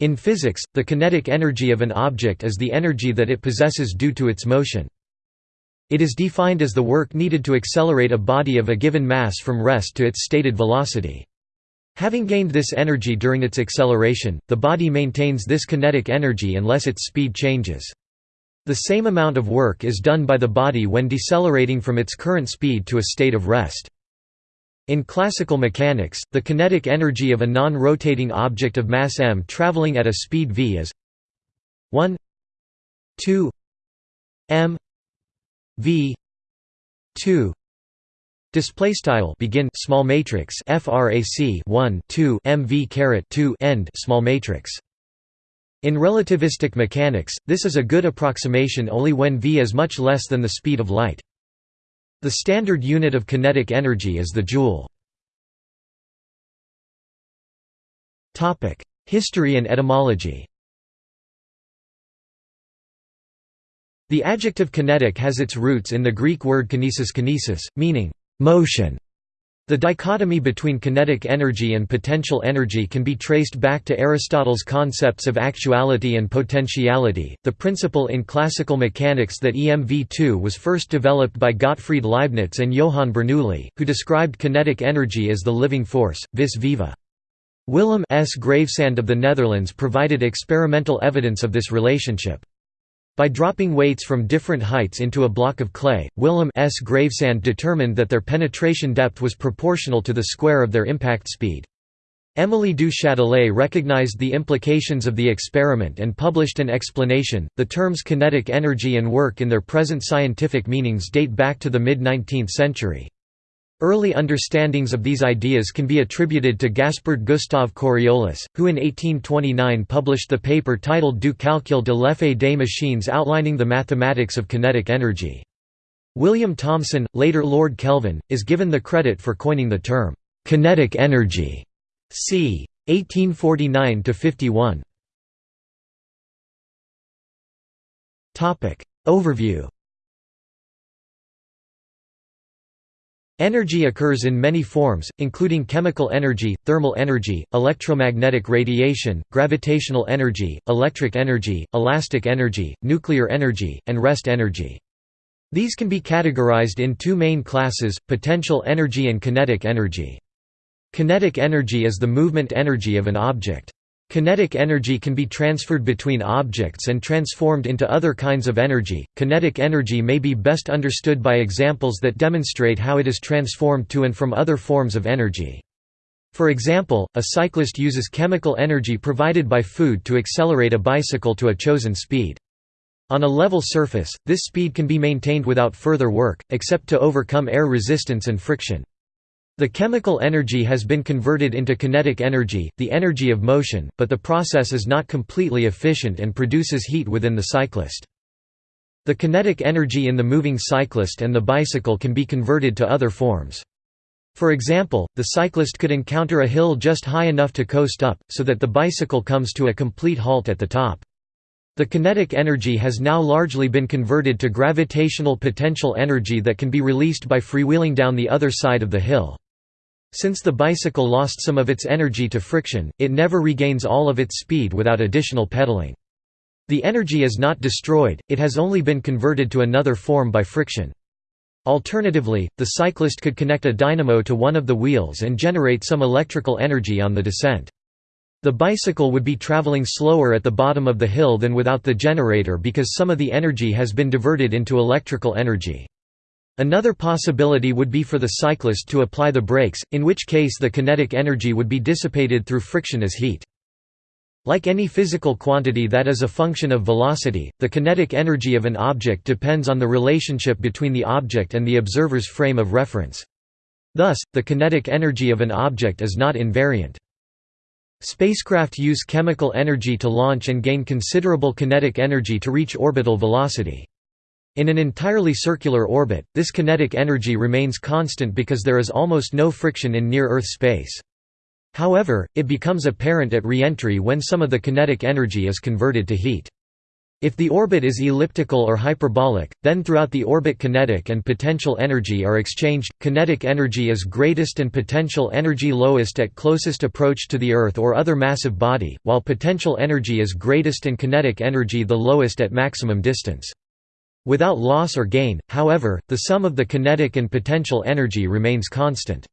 In physics, the kinetic energy of an object is the energy that it possesses due to its motion. It is defined as the work needed to accelerate a body of a given mass from rest to its stated velocity. Having gained this energy during its acceleration, the body maintains this kinetic energy unless its speed changes. The same amount of work is done by the body when decelerating from its current speed to a state of rest. In classical mechanics, the kinetic energy of a non-rotating object of mass m traveling at a speed v is 1 2 m v 2 display style begin small matrix frac 1 2 mv caret 2 end small matrix. In relativistic mechanics this is a good approximation only when v is much less than the speed of light the standard unit of kinetic energy is the joule. History and etymology The adjective kinetic has its roots in the Greek word kinesis kinesis, meaning motion. The dichotomy between kinetic energy and potential energy can be traced back to Aristotle's concepts of actuality and potentiality. The principle in classical mechanics that EMV2 was first developed by Gottfried Leibniz and Johann Bernoulli, who described kinetic energy as the living force, vis viva. Willem S. Gravesand of the Netherlands provided experimental evidence of this relationship. By dropping weights from different heights into a block of clay, Willem S. Gravesand determined that their penetration depth was proportional to the square of their impact speed. Émilie du Châtelet recognized the implications of the experiment and published an explanation. The terms kinetic energy and work in their present scientific meanings date back to the mid 19th century. Early understandings of these ideas can be attributed to Gaspard Gustave Coriolis, who in 1829 published the paper titled Du calcul de l'effet des machines outlining the mathematics of kinetic energy. William Thomson, later Lord Kelvin, is given the credit for coining the term, "'kinetic energy' c. 1849–51. Overview Energy occurs in many forms, including chemical energy, thermal energy, electromagnetic radiation, gravitational energy, electric energy, elastic energy, nuclear energy, and rest energy. These can be categorized in two main classes, potential energy and kinetic energy. Kinetic energy is the movement energy of an object. Kinetic energy can be transferred between objects and transformed into other kinds of energy. Kinetic energy may be best understood by examples that demonstrate how it is transformed to and from other forms of energy. For example, a cyclist uses chemical energy provided by food to accelerate a bicycle to a chosen speed. On a level surface, this speed can be maintained without further work, except to overcome air resistance and friction. The chemical energy has been converted into kinetic energy, the energy of motion, but the process is not completely efficient and produces heat within the cyclist. The kinetic energy in the moving cyclist and the bicycle can be converted to other forms. For example, the cyclist could encounter a hill just high enough to coast up, so that the bicycle comes to a complete halt at the top. The kinetic energy has now largely been converted to gravitational potential energy that can be released by freewheeling down the other side of the hill. Since the bicycle lost some of its energy to friction, it never regains all of its speed without additional pedaling. The energy is not destroyed, it has only been converted to another form by friction. Alternatively, the cyclist could connect a dynamo to one of the wheels and generate some electrical energy on the descent. The bicycle would be traveling slower at the bottom of the hill than without the generator because some of the energy has been diverted into electrical energy. Another possibility would be for the cyclist to apply the brakes, in which case the kinetic energy would be dissipated through friction as heat. Like any physical quantity that is a function of velocity, the kinetic energy of an object depends on the relationship between the object and the observer's frame of reference. Thus, the kinetic energy of an object is not invariant. Spacecraft use chemical energy to launch and gain considerable kinetic energy to reach orbital velocity. In an entirely circular orbit, this kinetic energy remains constant because there is almost no friction in near-Earth space. However, it becomes apparent at re-entry when some of the kinetic energy is converted to heat. If the orbit is elliptical or hyperbolic, then throughout the orbit kinetic and potential energy are exchanged. Kinetic energy is greatest and potential energy lowest at closest approach to the Earth or other massive body, while potential energy is greatest and kinetic energy the lowest at maximum distance. Without loss or gain, however, the sum of the kinetic and potential energy remains constant.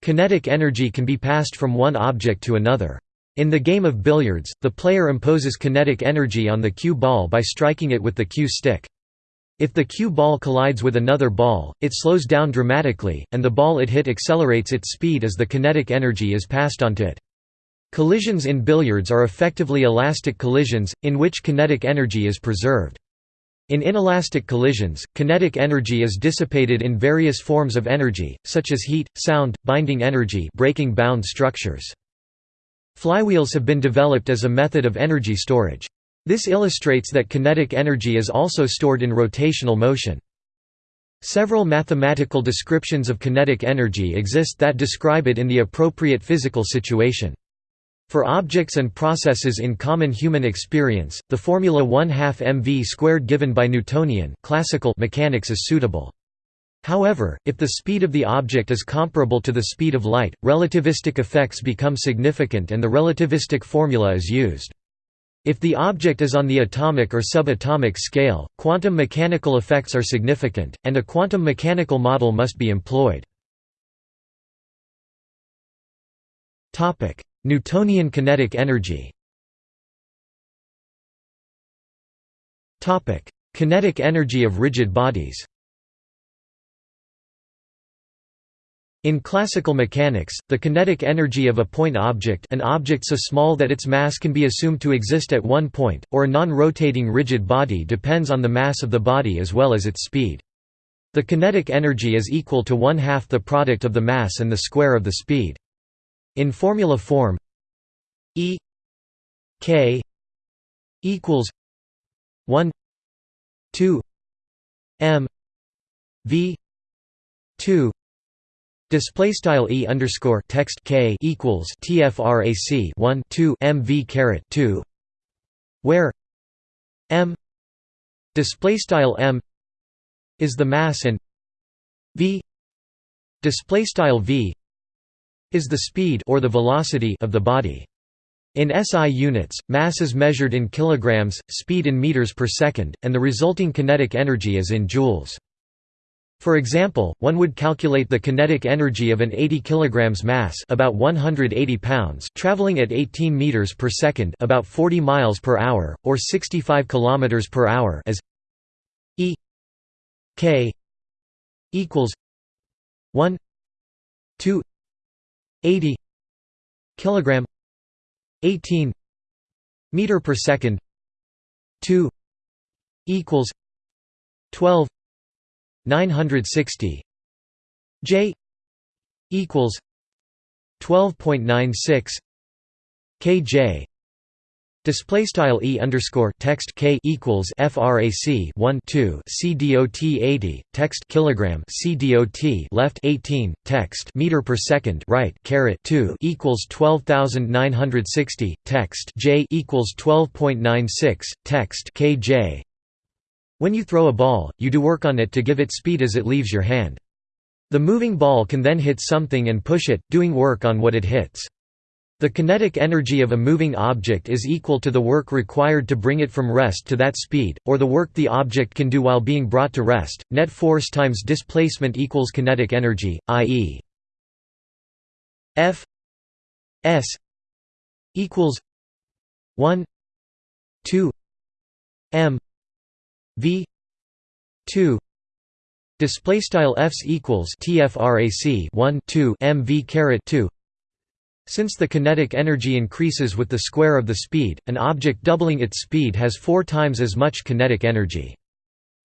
Kinetic energy can be passed from one object to another. In the game of billiards, the player imposes kinetic energy on the cue ball by striking it with the cue stick. If the cue ball collides with another ball, it slows down dramatically, and the ball it hit accelerates its speed as the kinetic energy is passed onto it. Collisions in billiards are effectively elastic collisions, in which kinetic energy is preserved. In inelastic collisions, kinetic energy is dissipated in various forms of energy, such as heat, sound, binding energy breaking bound structures. Flywheels have been developed as a method of energy storage. This illustrates that kinetic energy is also stored in rotational motion. Several mathematical descriptions of kinetic energy exist that describe it in the appropriate physical situation. For objects and processes in common human experience, the formula 1 half mv squared given by Newtonian classical mechanics is suitable. However, if the speed of the object is comparable to the speed of light, relativistic effects become significant and the relativistic formula is used. If the object is on the atomic or subatomic scale, quantum mechanical effects are significant, and a quantum mechanical model must be employed. Newtonian kinetic energy Kinetic energy of rigid bodies In classical mechanics, the kinetic energy of a point object an object so small that its mass can be assumed to exist at one point, or a non-rotating rigid body depends on the mass of the body as well as its speed. The kinetic energy is equal to one-half the product of the mass and the square of the speed. In formula form E k equals 1 2 m v 2 Display style e underscore text k equals tfrac 1 2 mv caret 2, where m display style m is the mass and v display style v is the speed or the velocity of the body. In SI units, mass is measured in kilograms, speed in meters per second, and the resulting kinetic energy is in joules. For example, one would calculate the kinetic energy of an 80 kg mass about 180 pounds traveling at 18 meters per second about 40 miles per hour or 65 kilometers per hour as E k equals 1 2 80 kilogram 18 meter per second 2 equals 12 960 J equals 12.96 kj Display style e underscore text k equals frac 1 2 c dot 80 text kilogram c dot left 18 text meter per second right caret 2 equals 12960 text j equals 12.96 text kj when you throw a ball, you do work on it to give it speed as it leaves your hand. The moving ball can then hit something and push it, doing work on what it hits. The kinetic energy of a moving object is equal to the work required to bring it from rest to that speed, or the work the object can do while being brought to rest. Net force times displacement equals kinetic energy, i.e. F s equals 1 2 m v 2 display style fs equals tfrac 1 2 mv caret 2 since the kinetic energy increases with the square of the speed, an object doubling its speed has four times as much kinetic energy.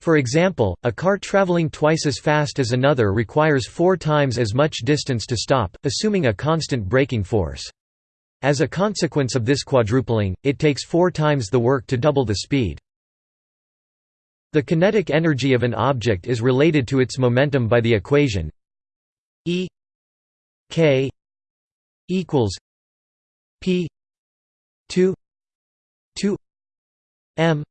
For example, a car traveling twice as fast as another requires four times as much distance to stop, assuming a constant braking force. As a consequence of this quadrupling, it takes four times the work to double the speed. The kinetic energy of an object is related to its momentum by the equation E k equals p 2 2 m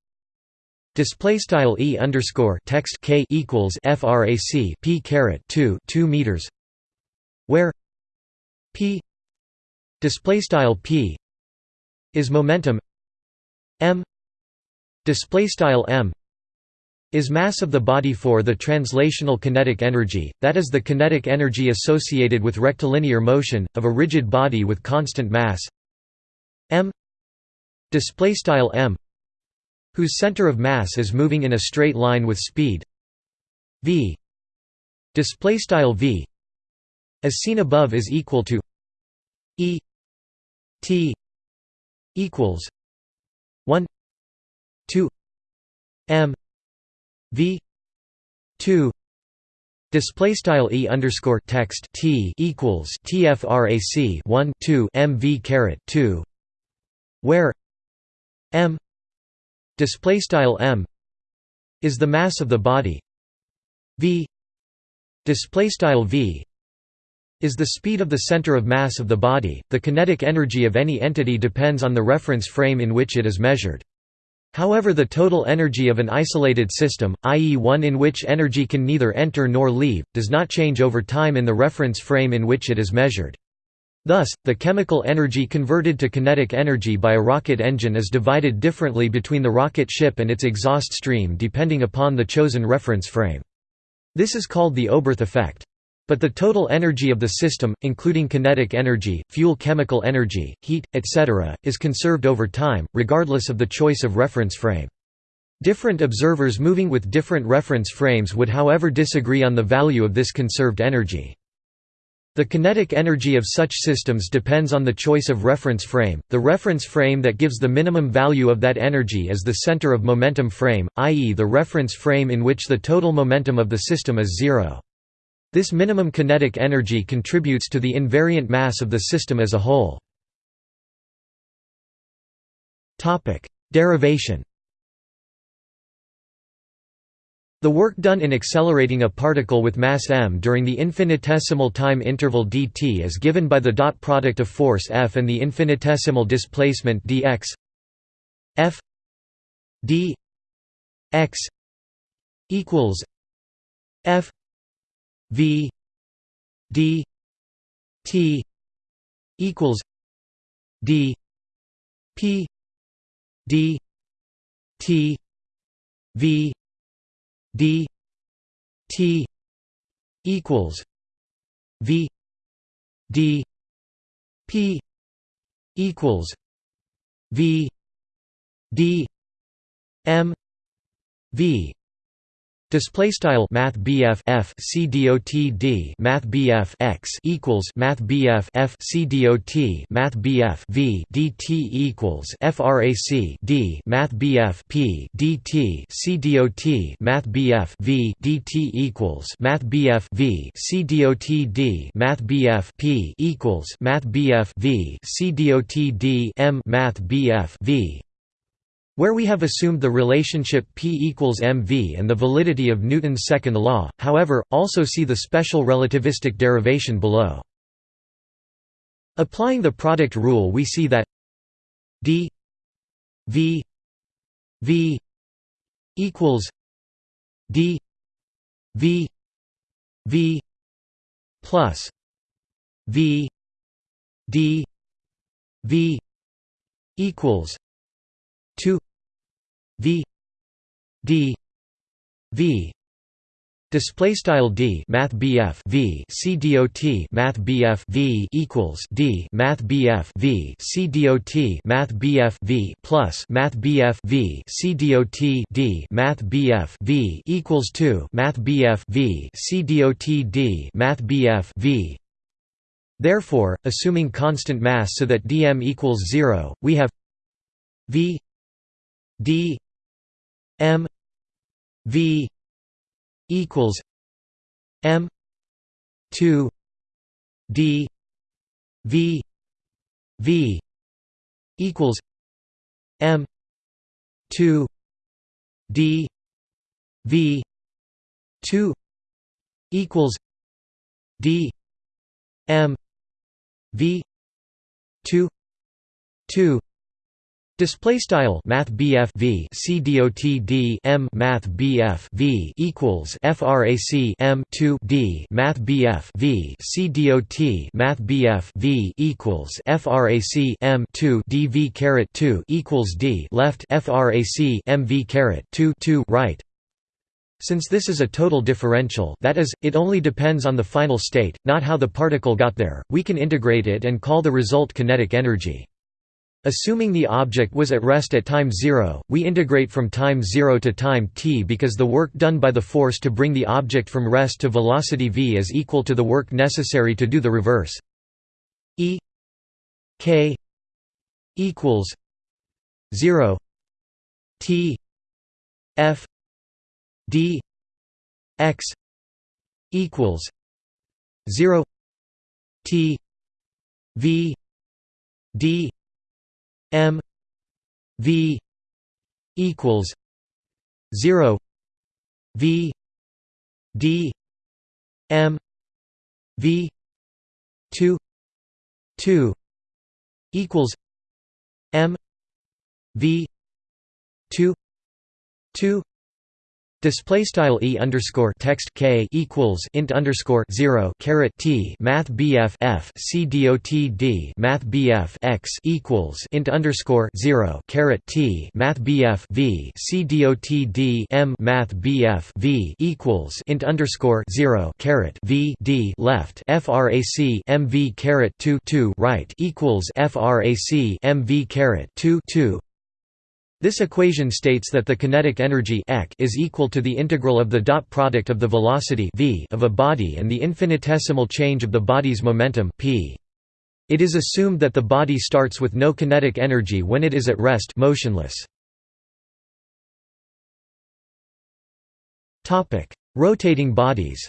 Display style e underscore text k equals frac p caret 2 2 meters, where p display style p is momentum m display style m is mass of the body for the translational kinetic energy, that is the kinetic energy associated with rectilinear motion, of a rigid body with constant mass. M. M whose center of mass is moving in a straight line with speed. V. V as seen above is equal to e t equals 1 2 m v 2 display style e underscore text t equals tfrac 1 2 mv caret 2 where m display style m is the mass of the body. V display style v is the speed of the center of mass of the body. The kinetic energy of any entity depends on the reference frame in which it is measured However the total energy of an isolated system, i.e. one in which energy can neither enter nor leave, does not change over time in the reference frame in which it is measured. Thus, the chemical energy converted to kinetic energy by a rocket engine is divided differently between the rocket ship and its exhaust stream depending upon the chosen reference frame. This is called the Oberth effect. But the total energy of the system, including kinetic energy, fuel chemical energy, heat, etc., is conserved over time, regardless of the choice of reference frame. Different observers moving with different reference frames would however disagree on the value of this conserved energy. The kinetic energy of such systems depends on the choice of reference frame. The reference frame that gives the minimum value of that energy is the center of momentum frame, i.e., the reference frame in which the total momentum of the system is zero. This minimum kinetic energy contributes to the invariant mass of the system as a whole. Derivation The work done in accelerating a particle with mass m during the infinitesimal time interval dt is given by the dot product of force F and the infinitesimal displacement dx F d x equals F V D T equals D P D T V D T equals V D P equals V D M V Display style Math BF F C dot D Math BF X equals Math BF F C dot Math BF V DT equals FRAC D Math BF P DT C dot Math BF V DT equals Math BF V C dot D Math BF P equals Math BF V C dot D M Math BF V where we have assumed the relationship P equals mv and the validity of Newton's second law, however, also see the special relativistic derivation below. Applying the product rule we see that d v v equals d v v plus v d v equals 2 v d v display style d math bf v c dot math bf v equals d math bf v c dot math bf v plus math bf v c d math bf v equals 2 math bf v c d math bf v. Therefore assuming constant mass so that dm equals 0 we have v d m v equals m 2 d v v equals m 2 d v 2 equals d m v 2 2 Display style Math V C D O T D M Math V equals FRAC M two D Math V C D O T Math V equals FRAC M two D V caret two equals D left FRAC M V caret two two right since this is a total differential that is, it only depends on the final state, not how the particle got there, we can integrate it and call the result kinetic energy. Assuming the object was at rest at time 0, we integrate from time 0 to time t because the work done by the force to bring the object from rest to velocity v is equal to the work necessary to do the reverse. E k equals 0 t f d x equals 0 t v d M V equals zero V D M V two two equals M V two two Display style e underscore text k equals int underscore zero caret t math bf f c dot d math bf x equals int underscore zero caret t math bf v c dot d m math bf v equals int underscore zero caret v d left frac mv caret two two right equals frac mv caret two two this equation states that the kinetic energy is equal to the integral of the dot product of the velocity v of a body and the infinitesimal change of the body's momentum p. It is assumed that the body starts with no kinetic energy when it is at rest motionless. Rotating bodies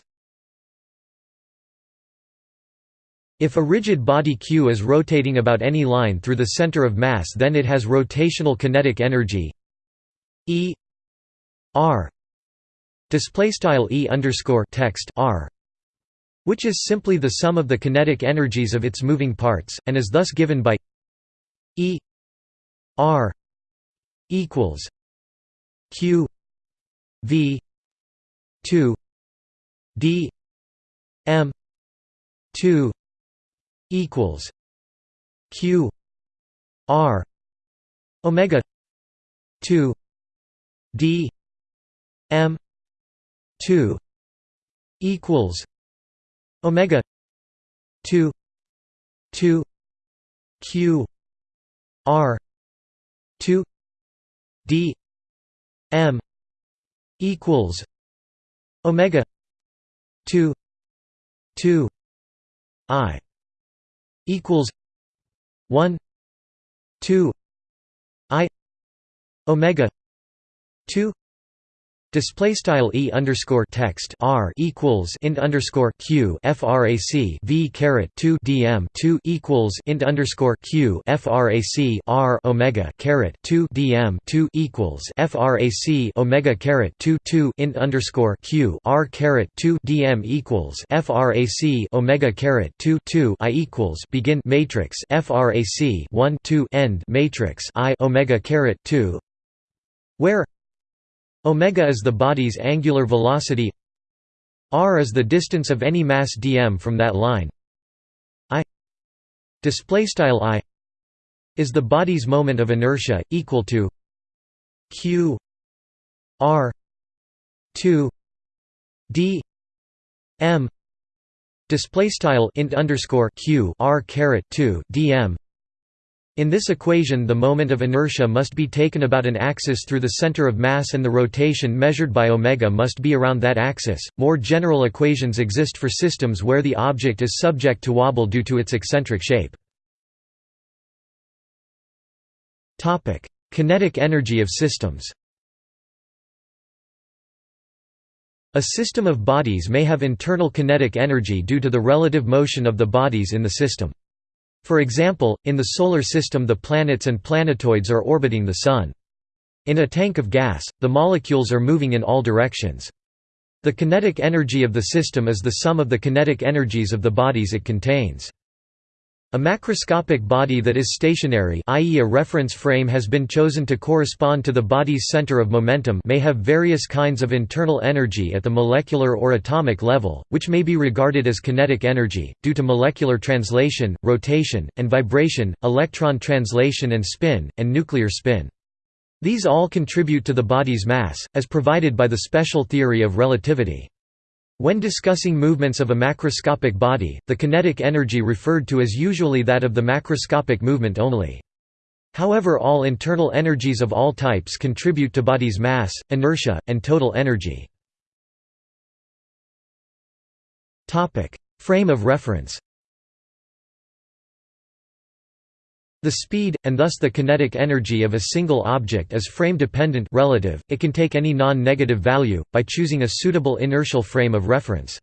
If a rigid body q is rotating about any line through the center of mass then it has rotational kinetic energy E r display style text r which is simply the sum of the kinetic energies of its moving parts and is thus given by E r equals q v 2 d m 2 equals q r omega 2 d m 2 equals omega 2 2 q r 2 d m equals omega 2 2 i equals one two I Omega two Display style e underscore text r equals int underscore q frac v caret two dm two equals int underscore q frac r omega caret two dm two equals frac omega caret two two int underscore q r caret two dm equals frac omega caret two two i equals begin matrix frac one two end matrix i omega caret two where Omega is the body's angular velocity. R is the distance of any mass dm from that line. I i is the body's moment of inertia equal to q r 2 d m display style int underscore q r caret 2 dm in this equation the moment of inertia must be taken about an axis through the center of mass and the rotation measured by omega must be around that axis. More general equations exist for systems where the object is subject to wobble due to its eccentric shape. Topic: Kinetic energy of systems. A system of bodies may have internal kinetic energy due to the relative motion of the bodies in the system. For example, in the Solar System the planets and planetoids are orbiting the Sun. In a tank of gas, the molecules are moving in all directions. The kinetic energy of the system is the sum of the kinetic energies of the bodies it contains. A macroscopic body that is stationary i.e. a reference frame has been chosen to correspond to the body's center of momentum may have various kinds of internal energy at the molecular or atomic level, which may be regarded as kinetic energy, due to molecular translation, rotation, and vibration, electron translation and spin, and nuclear spin. These all contribute to the body's mass, as provided by the special theory of relativity. When discussing movements of a macroscopic body, the kinetic energy referred to is usually that of the macroscopic movement only. However all internal energies of all types contribute to body's mass, inertia, and total energy. Frame of reference The speed, and thus the kinetic energy of a single object is frame-dependent relative, it can take any non-negative value, by choosing a suitable inertial frame of reference.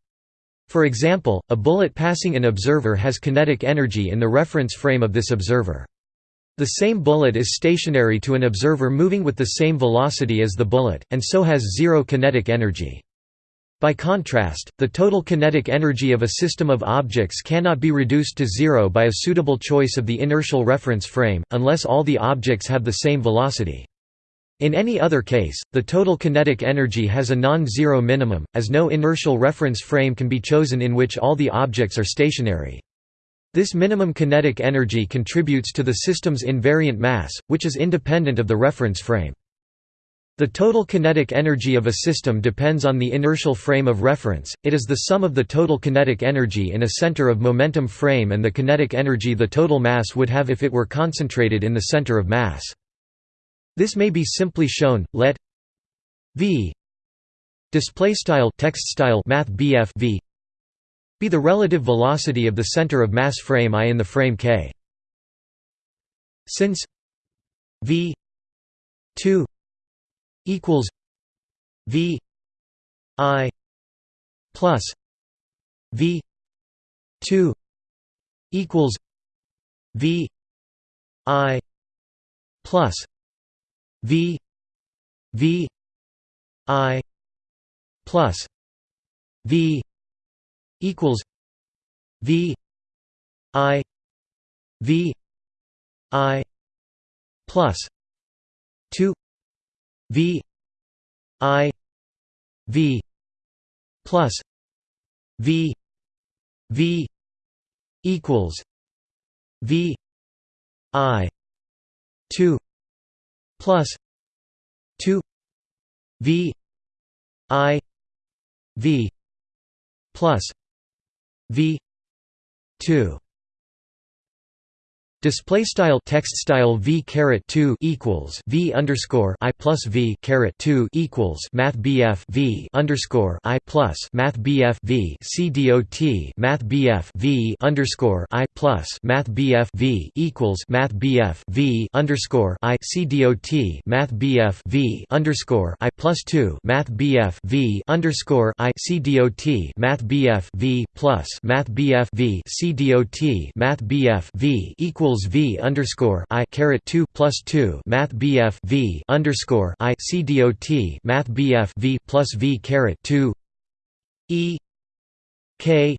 For example, a bullet passing an observer has kinetic energy in the reference frame of this observer. The same bullet is stationary to an observer moving with the same velocity as the bullet, and so has zero kinetic energy. By contrast, the total kinetic energy of a system of objects cannot be reduced to zero by a suitable choice of the inertial reference frame, unless all the objects have the same velocity. In any other case, the total kinetic energy has a non-zero minimum, as no inertial reference frame can be chosen in which all the objects are stationary. This minimum kinetic energy contributes to the system's invariant mass, which is independent of the reference frame. The total kinetic energy of a system depends on the inertial frame of reference, it is the sum of the total kinetic energy in a center of momentum frame and the kinetic energy the total mass would have if it were concentrated in the center of mass. This may be simply shown, let v text style v be the relative velocity of the center of mass frame i in the frame k since v 2 equals V I plus V two equals V I plus V V I plus V equals V I V I plus two V I V plus V V equals V I two plus two V I V plus V two Display style text style v caret two equals v underscore i plus v caret two equals math bf v underscore i plus math bf v c dot math bf v underscore i plus math bf v equals math bf v underscore i c dot math bf v underscore i plus two math bf v underscore i c dot math bf v plus math bf v c dot math bf v equals equals V underscore I caret two plus two Math BF V underscore I C dot Math BF V plus V caret two E K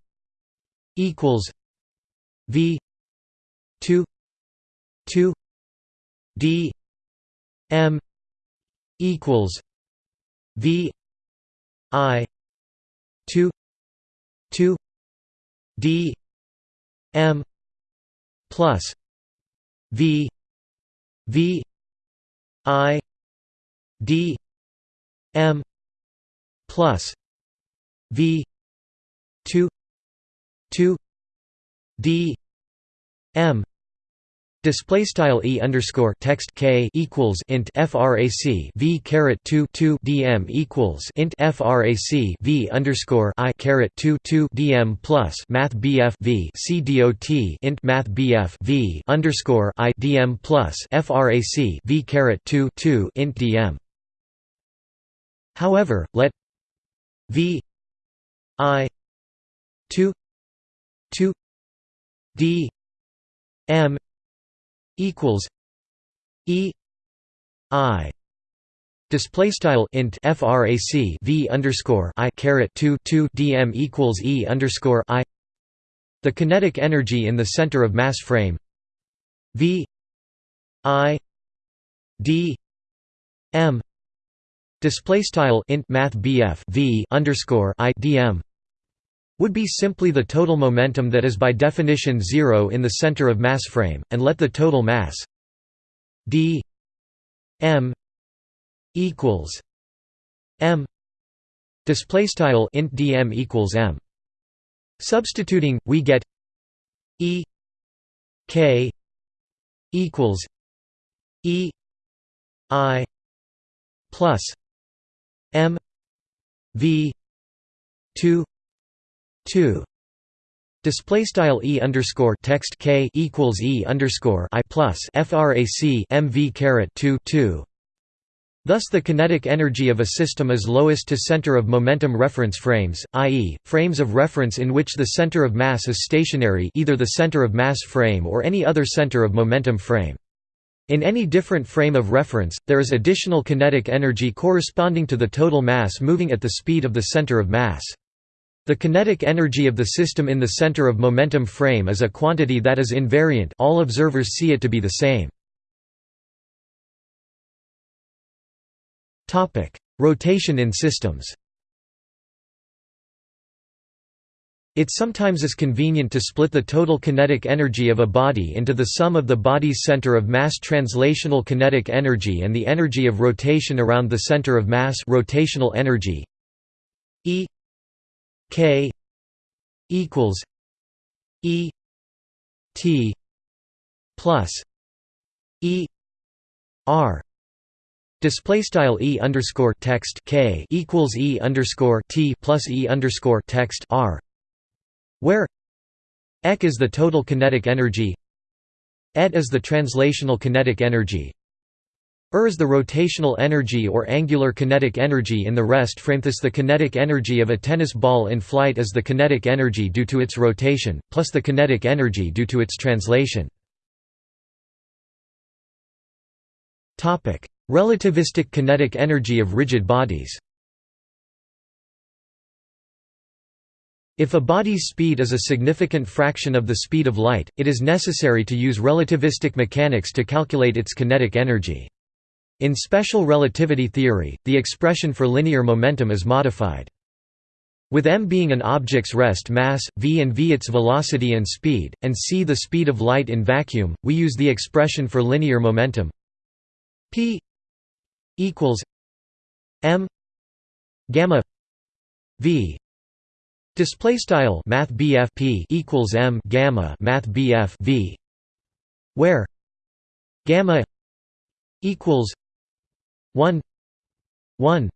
equals V two two D M equals V I two two D M plus V V I D M plus V two two D M Display style e underscore text k equals int frac v caret 2 2 dm equals int frac v underscore i caret 2 2 dm plus math bf v c dot int math bf v underscore i dm plus frac v caret 2 2 int dm. However, let v i 2 2 d m equals E I display style int frac v underscore I caret 2 2 dm equals E underscore I. The kinetic energy in the center of mass frame v i d m display style int math bf v underscore i dm would be simply the total momentum that is by definition zero in the center of mass frame, and let the total mass d m equals m display style int dm equals m. Substituting, we get E K equals E I plus M V two two Display style e underscore text k equals e underscore i plus frac mv caret two two Thus the kinetic energy of a system is lowest to center of momentum reference frames, i.e., frames of reference in which the center of mass is stationary either the center of mass frame or any other center of momentum frame. In any different frame of reference, there is additional kinetic energy corresponding to the total mass moving at the speed of the center of mass. The kinetic energy of the system in the center of momentum frame is a quantity that is invariant all observers see it to be the same. Rotation in systems It sometimes is convenient to split the total kinetic energy of a body into the sum of the body's center of mass translational kinetic energy and the energy of rotation around the center of mass rotational energy E K equals E T plus E R. Display style e underscore text k equals e underscore t plus e underscore text r, where ek is the total kinetic energy, et is the translational kinetic energy, er is the rotational energy or angular kinetic energy in the rest frame. Thus, the kinetic energy of a tennis ball in flight is the kinetic energy due to its rotation, plus the kinetic energy due to its translation. Relativistic kinetic energy of rigid bodies If a body's speed is a significant fraction of the speed of light, it is necessary to use relativistic mechanics to calculate its kinetic energy. In special relativity theory, the expression for linear momentum is modified. With m being an object's rest mass, v and v its velocity and speed, and c the speed of light in vacuum, we use the expression for linear momentum p equals M gamma V display style math P equals M gamma math V where gamma equals 1 1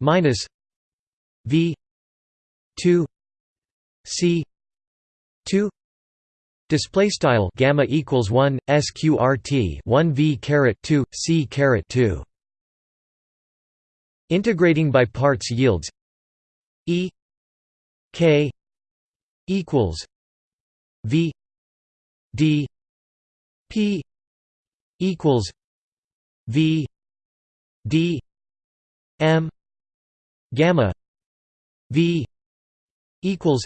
minus V 2 C 2 Display style gamma equals one sqrt one v caret two c caret two. Integrating by parts yields E K equals V D P equals V D M gamma V equals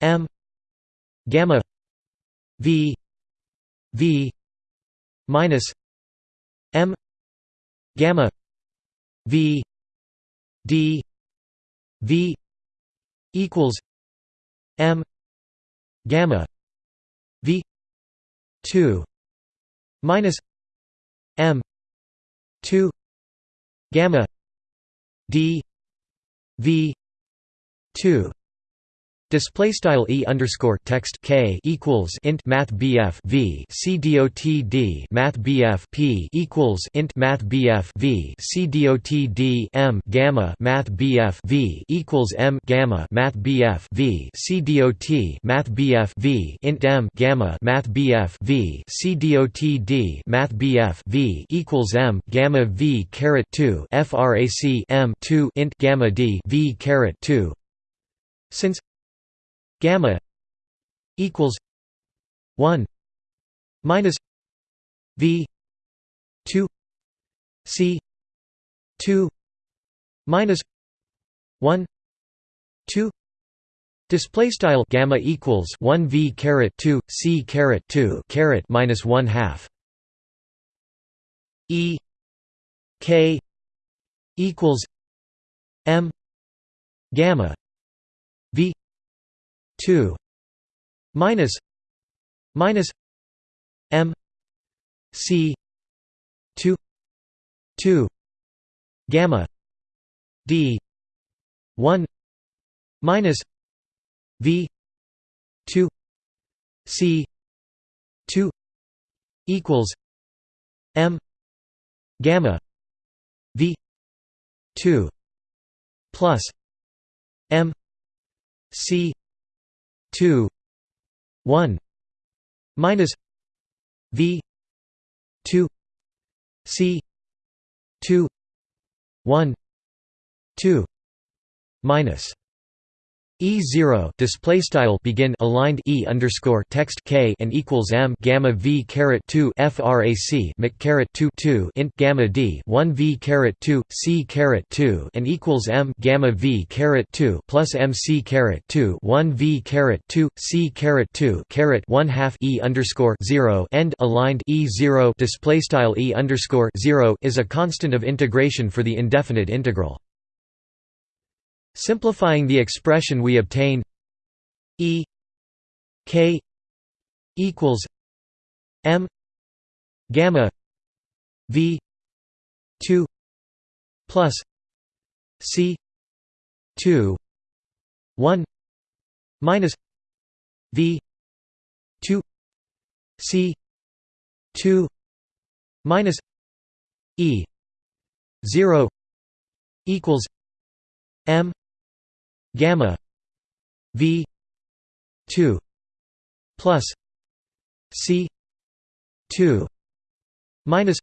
M gamma V V minus M gamma V D V equals M gamma V two minus M two gamma D V two Display style e underscore text k equals int math bf v c dot d math bf p equals int math bf v c dot d m gamma math bf v equals m gamma math bf v c dot math bf v int m gamma math bf v c dot d math bf v equals m gamma v caret two frac m two int gamma d v caret two. Since gamma equals 1 minus v 2 c 2 minus 1 2 Display style gamma equals one v caret two c caret two caret minus one half e k equals m gamma v two minus minus m c two two gamma d one minus V two C two equals M gamma V two plus M C two one minus V two C two one two minus E zero display style begin aligned E underscore text K and equals M gamma V caret two FRAC Mc caret two two int gamma D one V caret two C caret two and equals M gamma V caret two plus MC caret two one V caret two C caret two caret one half E underscore zero end aligned E zero display style E underscore zero is a constant of integration for the indefinite integral. Simplifying the expression we obtain. E K equals M gamma V two plus C two one minus V two C two minus E zero equals M gamma v 2 plus c 2 minus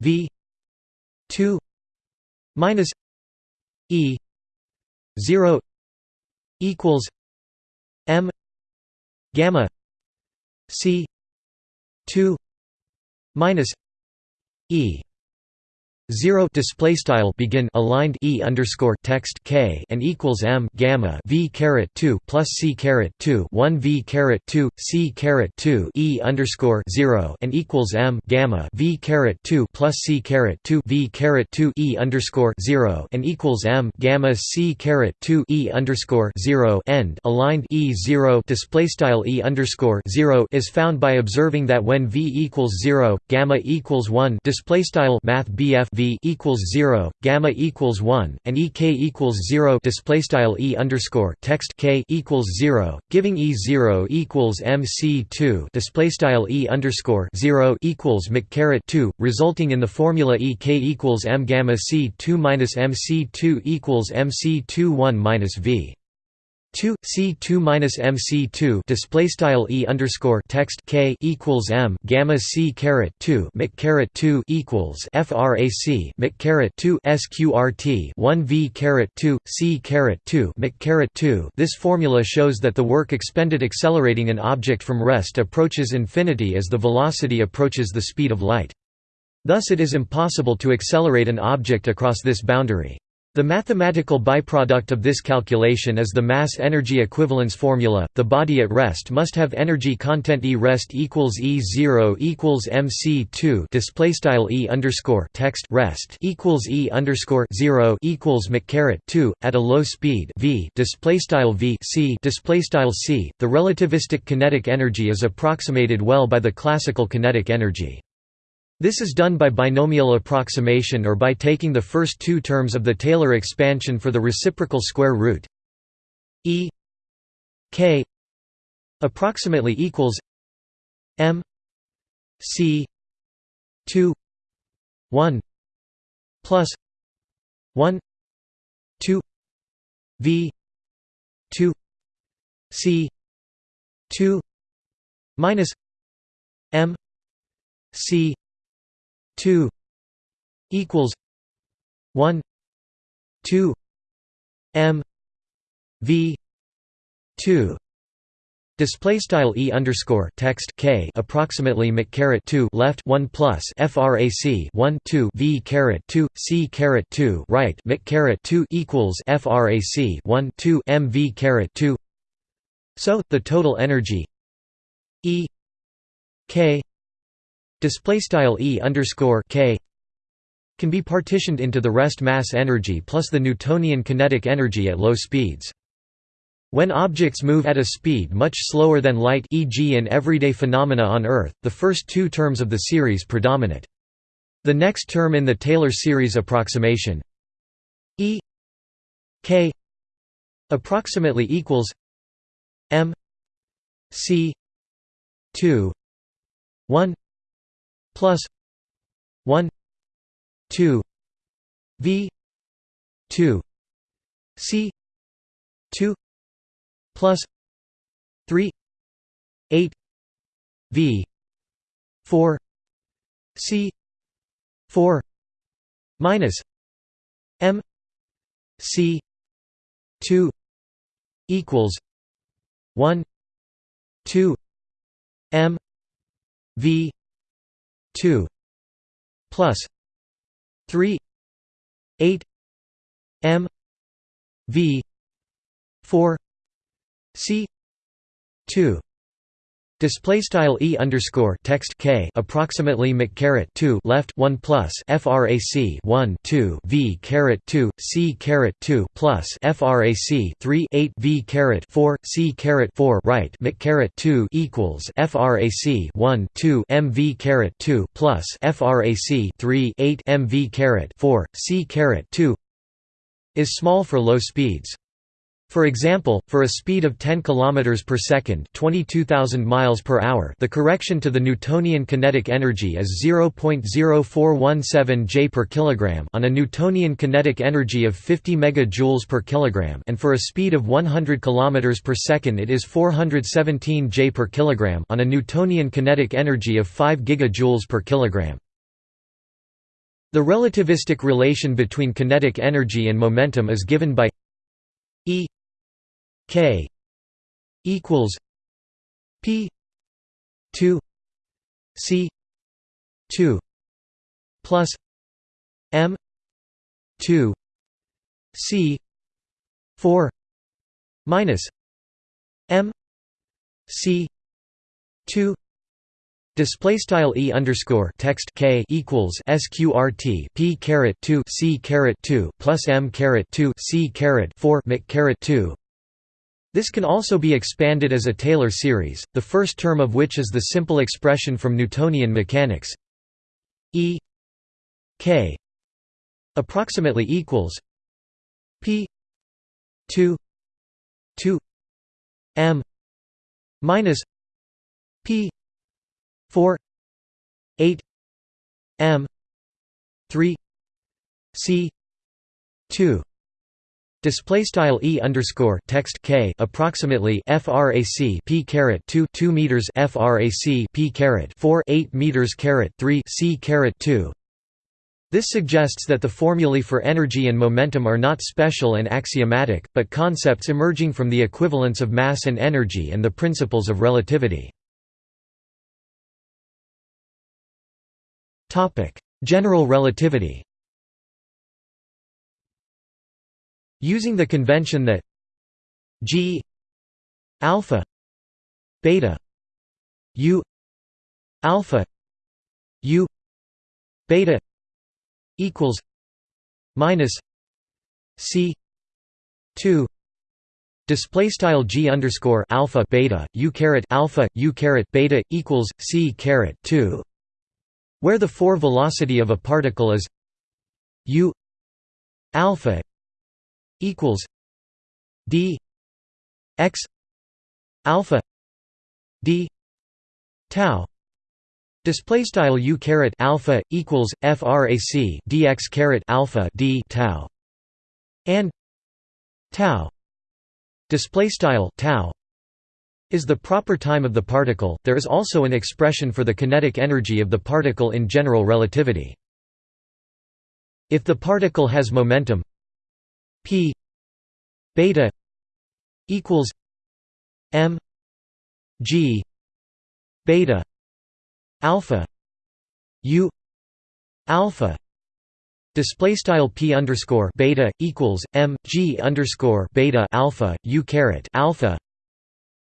v 2 minus e 0 equals m gamma c 2 minus e 0 display style begin aligned e underscore text k and equals m gamma v caret 2 plus c caret 2 1 v caret 2 c caret 2 e underscore 0 and equals m gamma v caret 2 plus c caret 2 v caret 2 e underscore 0 and equals m gamma c caret 2 e underscore 0 end. Aligned e 0 display style e underscore 0 is found by observing that when v equals 0 gamma equals 1 display style math bf v equals 0 gamma equals 1 and e k equals 0 display style e underscore text k equals 0 giving e 0 equals mc2 display style e underscore 0 equals mc caret 2 resulting in the formula e k equals m gamma c 2 minus mc2 equals mc2 1 minus v 2 c 2 minus m c 2 display style e underscore text k equals m gamma c caret 2 mic caret 2 equals frac mic caret 2 sqrt 1 v caret 2 c caret 2 mic caret 2 this formula shows that the work expended accelerating an object from rest approaches infinity as the velocity approaches the speed of light. Thus it is impossible to accelerate an object across this boundary the mathematical byproduct of this calculation is the mass-energy equivalence formula. The body at rest must have energy content E rest equals E zero equals mc two display style E underscore text rest equals E underscore zero equals mc two at a low speed v display style v c display style c. The relativistic kinetic energy is approximated well by the classical kinetic energy. This is done by binomial approximation or by taking the first two terms of the Taylor expansion for the reciprocal square root e k approximately equals m c 2 1 plus 1 2 v 2 c 2 minus m c 2 equals 1 2 m v 2 Display style e underscore text k approximately mc caret two left one plus frac one two v caret two c caret two right mc caret two equals frac one two m v caret two. So the total energy E K display style E underscore K can be partitioned into the rest mass energy plus the Newtonian kinetic energy at low speeds. When objects move at a speed much slower than light e.g. in everyday phenomena on Earth, the first two terms of the series predominate. The next term in the Taylor series approximation E k approximately equals m c 2 1 plus 1 2 v 2 c 2 plus 3 8 v 4 c 4 minus m c 2 equals 1 2 m v 2 plus 3 8 m v 4 c 2 Display style e underscore text k approximately mc caret two left one plus frac one two v caret two c caret two plus frac three eight v caret four c caret four right mc caret two equals frac one two mv caret two plus frac three eight mv caret four c caret two is small for low speeds. For example, for a speed of 10 km per second, 22,000 miles per hour, the correction to the Newtonian kinetic energy is 0.0417 J per kilogram on a Newtonian kinetic energy of 50 megajoules per kilogram, and for a speed of 100 km per second it is 417 J per kilogram on a Newtonian kinetic energy of 5 gigajoules per kilogram. The relativistic relation between kinetic energy and momentum is given by E K equals P two C two plus M two C four minus M C two Display style e underscore text k equals sqrt p caret two c caret two plus m caret two c caret four mic caret two this can also be expanded as a Taylor series, the first term of which is the simple expression from Newtonian mechanics. E k approximately equals p 2 2 m minus p 4 8 m 3 c 2 Display style e underscore text k approximately frac p caret 2 2 meters frac p caret 4 8 meters caret 3 c caret 2. This suggests that the formulae for energy and momentum are not special and axiomatic, but concepts emerging from the equivalence of mass and energy and the principles of relativity. Topic: General relativity. Using the convention that g alpha beta u alpha u beta equals minus c 2 display style g underscore alpha beta u caret alpha u caret beta equals c caret 2 where the four velocity of a particle is u alpha equals d x alpha d tau. Display style u caret alpha equals frac dx caret alpha d tau. And tau. Display style tau is the proper time of the particle. There is also an expression for the kinetic energy of the particle in general relativity. If the particle has momentum p beta equals m g beta alpha u alpha display style p underscore beta equals m g underscore beta alpha u caret alpha.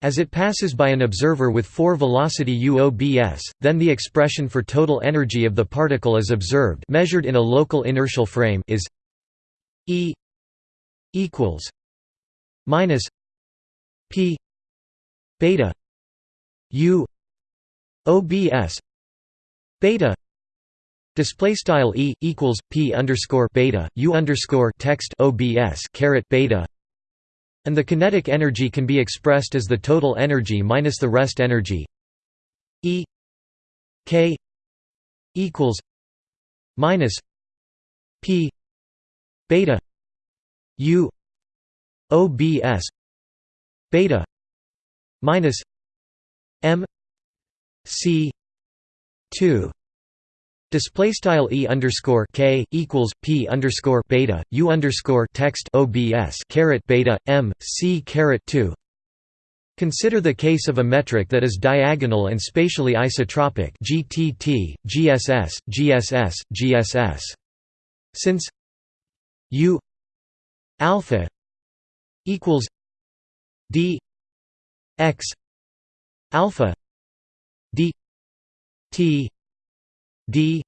As it passes by an observer with 4 velocity UOBS, then the expression for total energy of the particle as observed measured in a local inertial frame is E equals minus P beta U OBS beta Display style e equals p underscore beta u underscore text obs caret beta. And the kinetic energy can be expressed as the total energy minus the rest energy. E K equals minus P beta U OBS beta minus M C two Display style e underscore k equals p underscore beta u underscore text obs caret beta m c caret two. Consider the case of a metric that is diagonal and spatially isotropic GTT, GSS, GSS, GSS. Since u alpha equals d x alpha d t d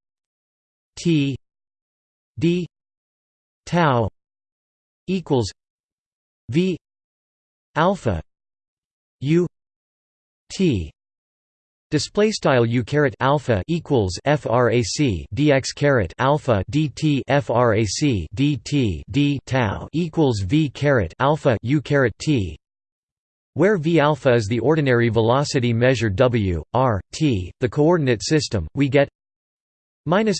t d tau equals v alpha u t Display style u caret alpha equals frac dx caret alpha dt frac dt d tau equals v caret alpha u caret t, where v alpha is the ordinary velocity measured w r t, the coordinate system. We get minus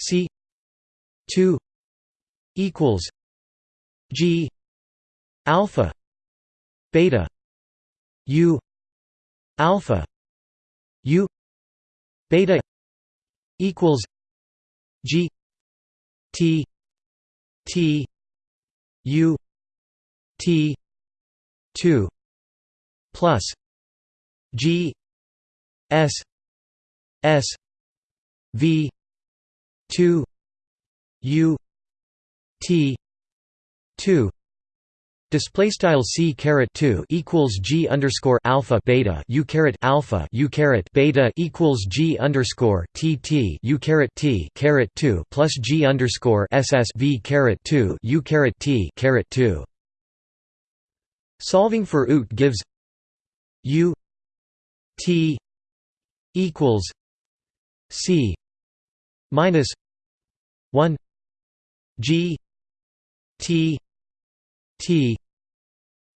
c 2 equals g alpha beta u alpha u beta equals g t t u t 2 plus g s s V two U T two Display style c caret two equals g underscore alpha beta u caret alpha u caret beta equals g underscore t t u caret t caret two plus g underscore ss v caret two u caret t caret two. Solving for oot gives u t equals c minus 1 g t t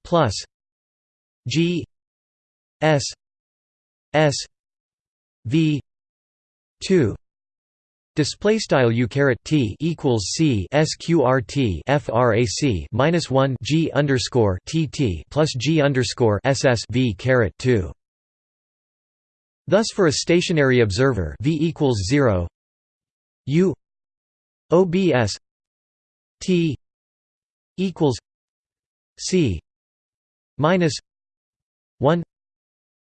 plus g s s v 2 Display style u caret t equals c sqrt frac minus one g underscore t t plus g underscore ss v caret two. Thus for a stationary observer v equals 0 u obs t equals c minus 1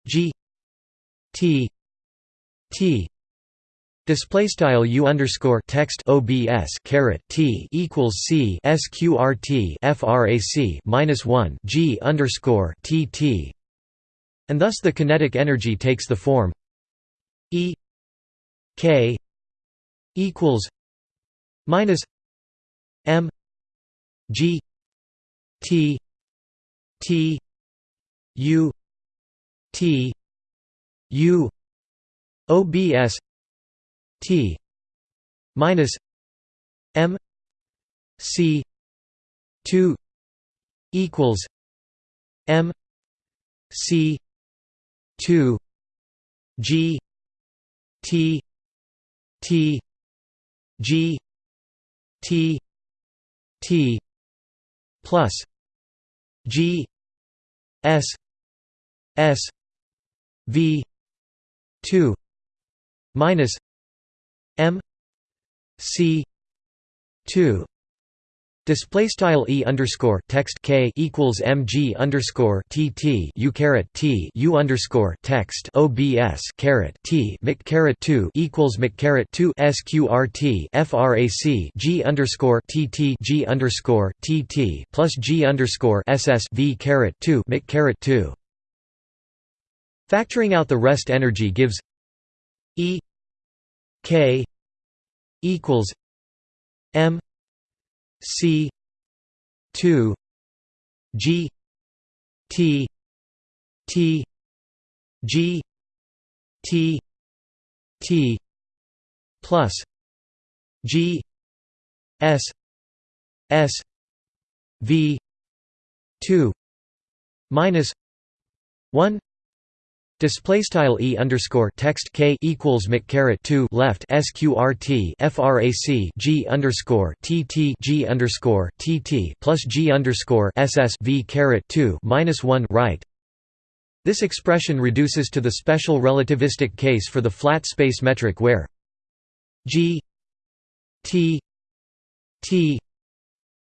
g t t. Display style u underscore text obs caret t equals c sqrt frac minus one g underscore t t. And thus the kinetic energy takes the form E k equals minus m g t t u t u obs t minus m c 2 equals m c 2 G T T G T T plus G S S V two minus M C two Display style e underscore text k equals mg underscore tt u caret t u underscore text obs caret t mic caret two equals mic caret two sqrt frac g underscore tt g underscore tt plus g underscore ss v caret two mic caret two. Factoring out the rest energy gives E K equals M C two G T T G T T plus G S S V two minus one Display style e underscore text k equals mc caret two left sqrt frac g underscore tt g underscore tt plus g underscore ss v caret two minus one right. This expression reduces to the special relativistic case for the flat space metric where g t t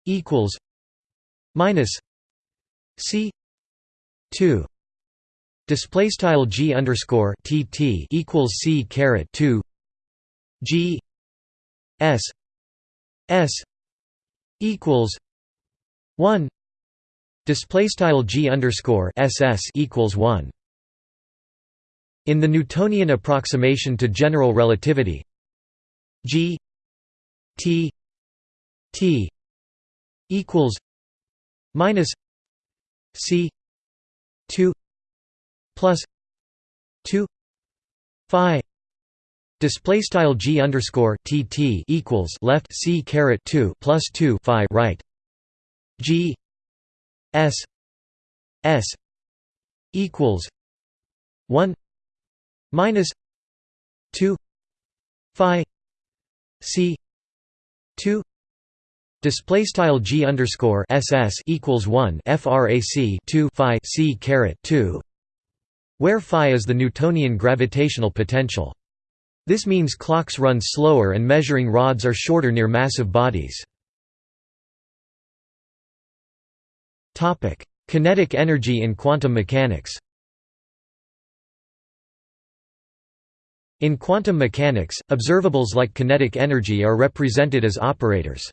equals minus c two Display style g underscore t t equals c caret two g s s equals one. Display style g underscore ss equals one. In the Newtonian approximation to general relativity, g t t equals minus c two plus 2 phi display style g underscore t t equals left c caret 2 plus 2 phi right g s s equals 1 minus 2 phi c 2 Display style g underscore ss equals one frac two phi c caret two where phi is the Newtonian gravitational potential. This means clocks run slower and measuring rods are shorter near massive bodies. Kinetic energy in quantum mechanics In quantum mechanics, observables like kinetic energy are represented as operators.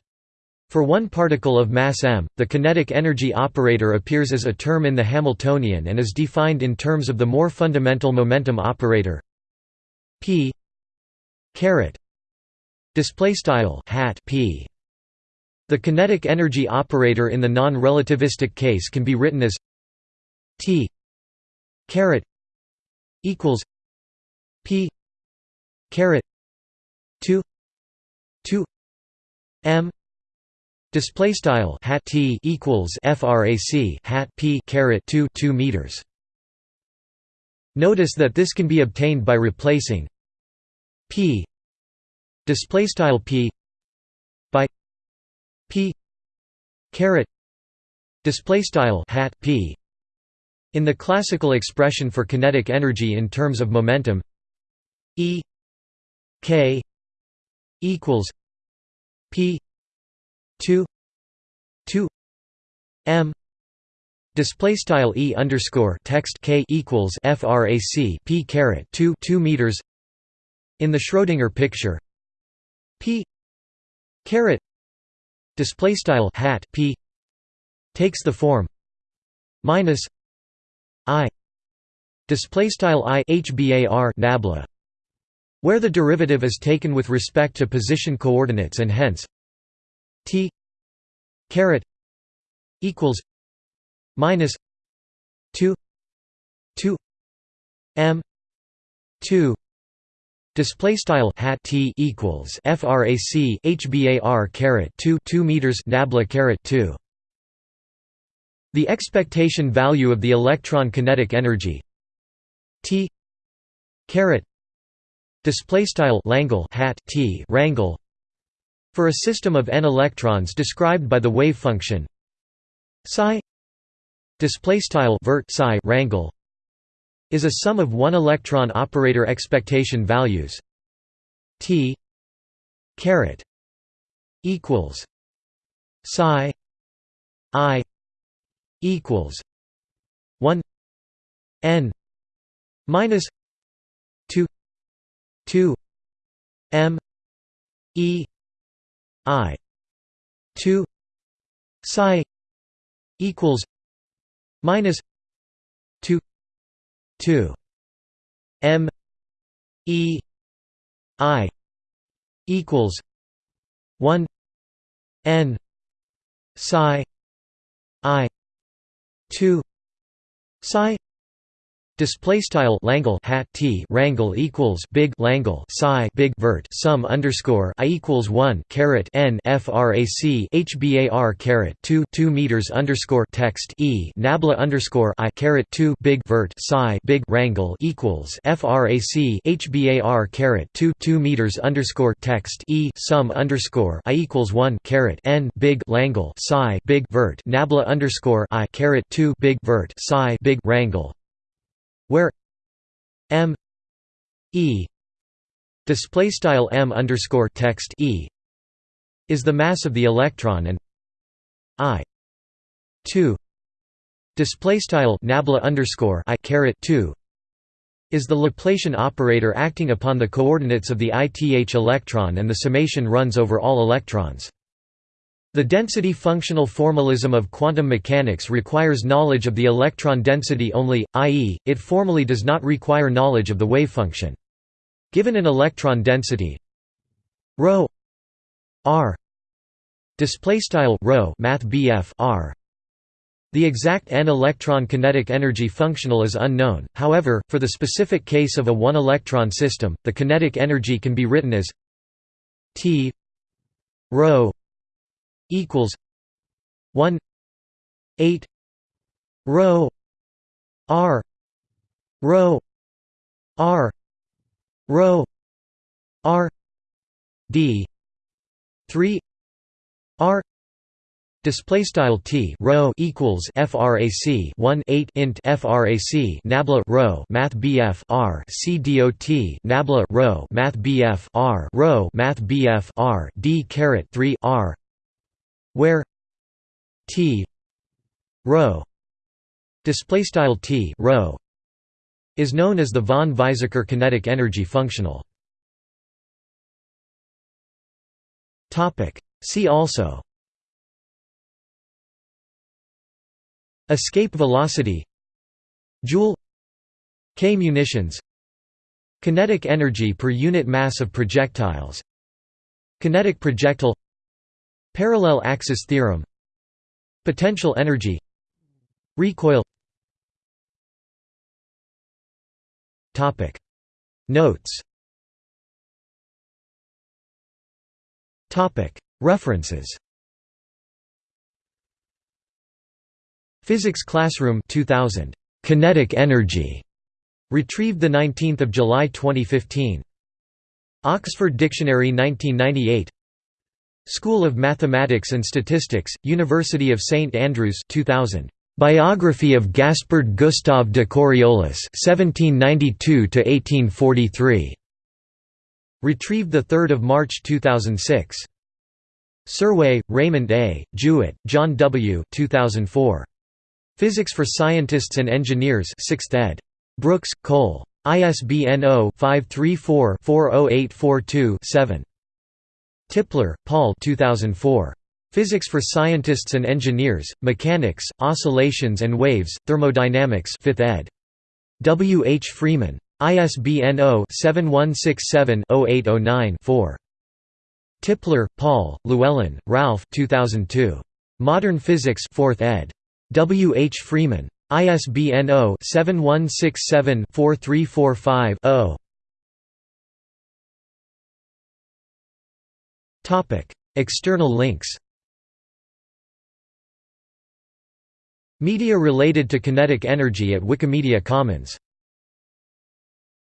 For one particle of mass m, the kinetic energy operator appears as a term in the Hamiltonian and is defined in terms of the more fundamental momentum operator p caret hat p. The kinetic energy operator in the non-relativistic case can be written as t caret equals p caret 2 2 m Display style hat t equals frac hat p caret 2 2 meters. Notice that this can be obtained by replacing p display style p by p caret display style hat p in the classical expression for kinetic energy in terms of momentum e k equals p 2 2 m display style e underscore text k equals frac p caret 2 2 meters in the Schrödinger picture p caret display style hat p takes the form minus i display style i hbar nabla where the derivative is taken with respect to position coordinates and hence T caret equals minus two two M two Display style hat t equals frac hbar caret 2 2 meters nabla caret 2. The expectation value of the electron kinetic energy t caret display style langle hat t rangle for a system of n electrons described by the wave function psi display style vert psi rangle is a sum of one electron operator expectation values t caret equals psi i equals 1 n minus 2 2 m e I. two. psi equals minus two. two. m e i equals 1 n psi i 2 psi Display style Langle hat T Rangle equals big Langle psi big vert sum underscore I equals one caret N FRAC HBAR caret two two meters underscore text E Nabla underscore I caret two big vert psi big Rangle equals FRAC HBAR caret two two meters underscore text E sum underscore I equals one caret N big Langle psi big vert Nabla underscore I caret two big vert psi big Rangle where m e display style m underscore text e is the mass of the electron and i 2 display style nabla underscore i caret 2 is the Laplacian operator acting upon the coordinates of the ith electron and the summation runs over all electrons the density functional formalism of quantum mechanics requires knowledge of the electron density only, i.e., it formally does not require knowledge of the wave function. Given an electron density ρ r display style rho math r the exact n-electron kinetic energy functional is unknown, however, for the specific case of a one-electron system, the kinetic energy can be written as T rho equals 1 8 rho r rho r rho r d 3 r Display style t rho equals frac 1 8 int frac nabla rho math bf r c dot nabla rho math bf r rho math bf r d caret 3 r where T rho display style T rho is known as the von Weizsäcker kinetic energy functional. Topic See also Escape velocity Joule K munitions Kinetic energy per unit mass of projectiles Kinetic projectile Parallel axis theorem Potential energy Recoil Notes References Physics Classroom 2000. Kinetic Energy. Retrieved 19 July 2015. Oxford Dictionary 1998 School of Mathematics and Statistics, University of St Andrews 2000. Biography of Gaspard Gustave de Coriolis (1792–1843). Retrieved 3 March 2006. Serway, Raymond A., Jewett, John W. 2004. Physics for Scientists and Engineers 6th ed. Brooks, Cole. ISBN 0-534-40842-7. Tipler, Paul 2004. Physics for Scientists and Engineers, Mechanics, Oscillations and Waves, Thermodynamics 5th ed. W. H. Freeman. ISBN 0-7167-0809-4. Tipler, Paul, Llewellyn, Ralph 2002. Modern Physics 4th ed. W. H. Freeman. ISBN 0-7167-4345-0. External links Media related to kinetic energy at Wikimedia Commons